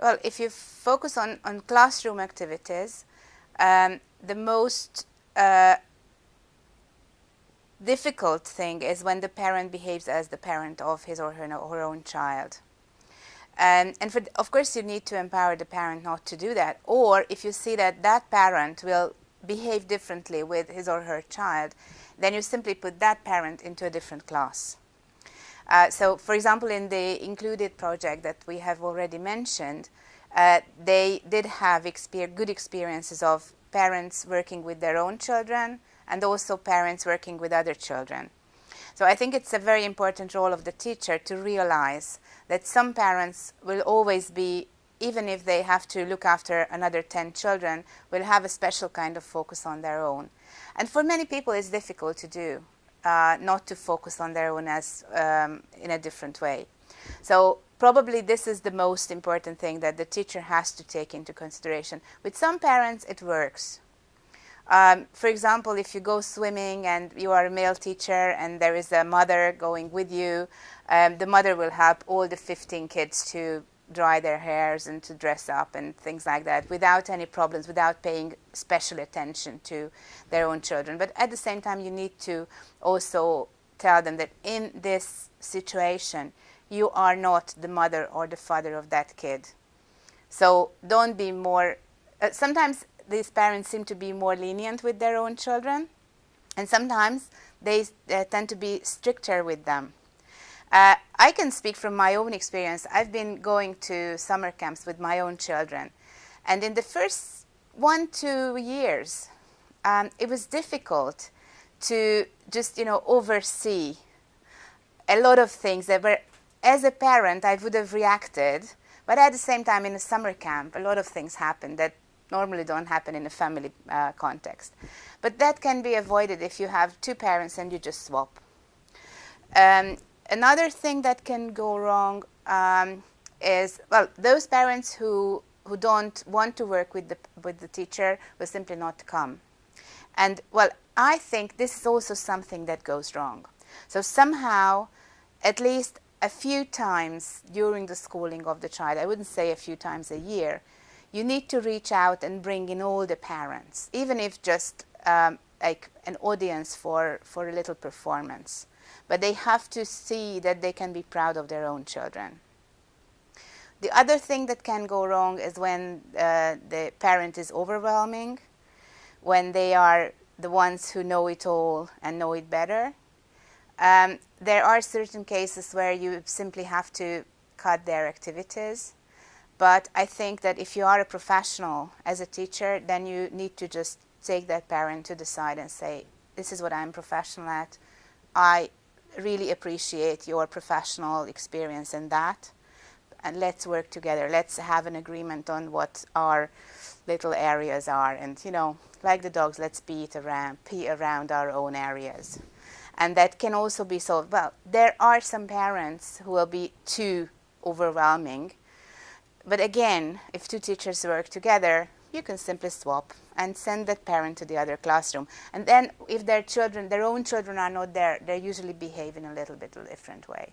Well, if you focus on, on classroom activities, um, the most uh, difficult thing is when the parent behaves as the parent of his or her, her own child. Um, and for, of course, you need to empower the parent not to do that. Or if you see that that parent will behave differently with his or her child, then you simply put that parent into a different class. Uh, so, for example, in the INCLUD-ED project that we have already mentioned, uh, they did have exper good experiences of parents working with their own children and also parents working with other children. So I think it's a very important role of the teacher to realize that some parents will always be, even if they have to look after another 10 children, will have a special kind of focus on their own. And for many people it's difficult to do uh, not to focus on their own as um, in a different way. So probably this is the most important thing that the teacher has to take into consideration. With some parents it works. Um, for example, if you go swimming and you are a male teacher and there is a mother going with you, um, the mother will help all the 15 kids to dry their hairs and to dress up and things like that without any problems, without paying special attention to their own children. But at the same time, you need to also tell them that in this situation, you are not the mother or the father of that kid. So don't be more, uh, sometimes these parents seem to be more lenient with their own children, and sometimes they uh, tend to be stricter with them. Uh, I can speak from my own experience. I've been going to summer camps with my own children. And in the first one, two years, um, it was difficult to just, you know, oversee a lot of things that were, as a parent, I would have reacted. But at the same time, in a summer camp, a lot of things happen that normally don't happen in a family uh, context. But that can be avoided if you have two parents and you just swap. Um, Another thing that can go wrong um, is, well, those parents who, who don't want to work with the, with the teacher will simply not come. And, well, I think this is also something that goes wrong. So somehow, at least a few times during the schooling of the child, I wouldn't say a few times a year, you need to reach out and bring in all the parents, even if just um, like an audience for, for a little performance but they have to see that they can be proud of their own children. The other thing that can go wrong is when uh, the parent is overwhelming, when they are the ones who know it all and know it better. Um, there are certain cases where you simply have to cut their activities. But I think that if you are a professional as a teacher, then you need to just take that parent to the side and say, this is what I'm professional at. I really appreciate your professional experience in that. And let's work together. Let's have an agreement on what our little areas are. And, you know, like the dogs, let's it around, pee around our own areas. And that can also be solved. Well, there are some parents who will be too overwhelming. But again, if two teachers work together, you can simply swap and send that parent to the other classroom. And then if their children, their own children are not there, they usually behave in a little bit different way.